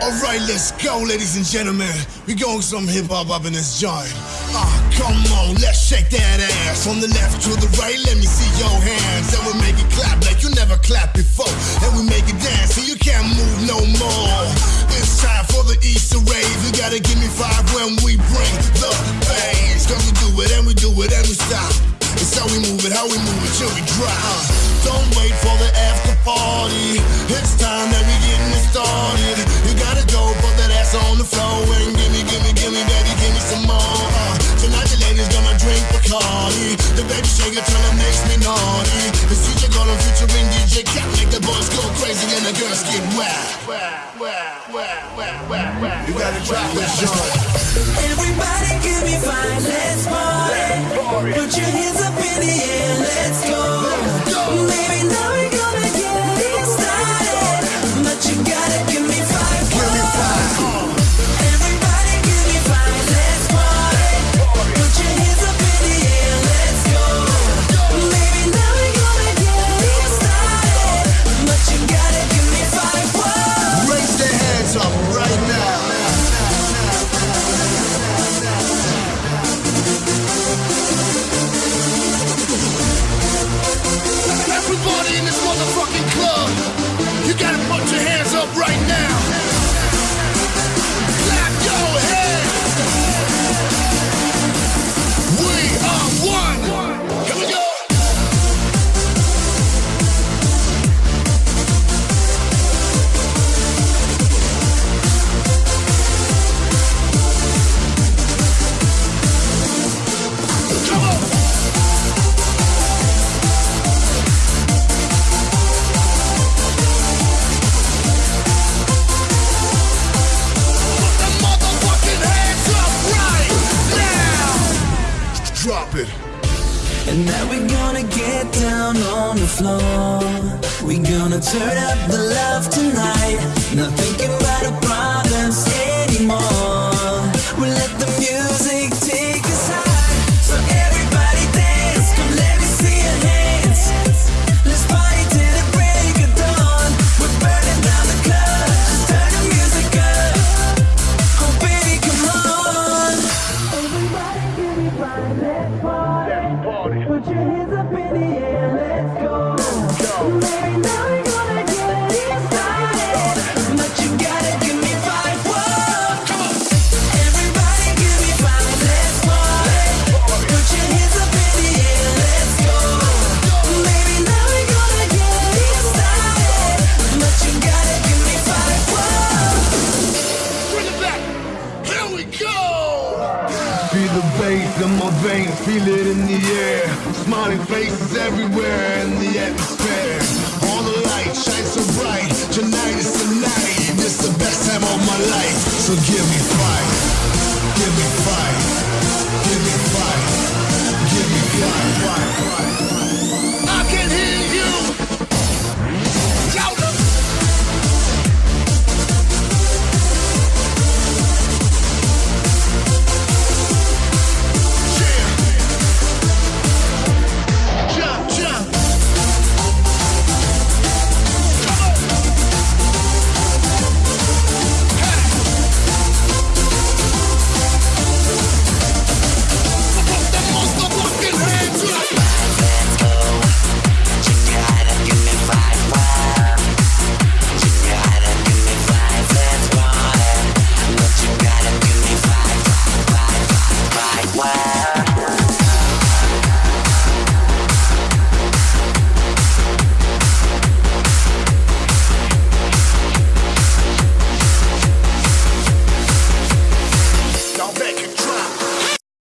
Alright, let's go, ladies and gentlemen. We going some hip hop up in this joint. Ah, come on, let's shake that ass. From the left to the right, let me see your hands. And we make it clap like you never clapped before. And we make it dance so Till it makes me naughty. The DJ gonna featuring DJ Cat make the boys go crazy and the girls get wet. You gotta drop this joint. Everybody give me five, let's party. Put your hands up in the air, let's go. Put your hands up right now. It. And now we're gonna get down on the floor. We're gonna turn up the love tonight. Not thinking about the problems anymore. In my veins, feel it in the air. Smiling faces everywhere in the atmosphere. All the lights shine so bright. Tonight is the night. This the best time of my life. So give me Wow.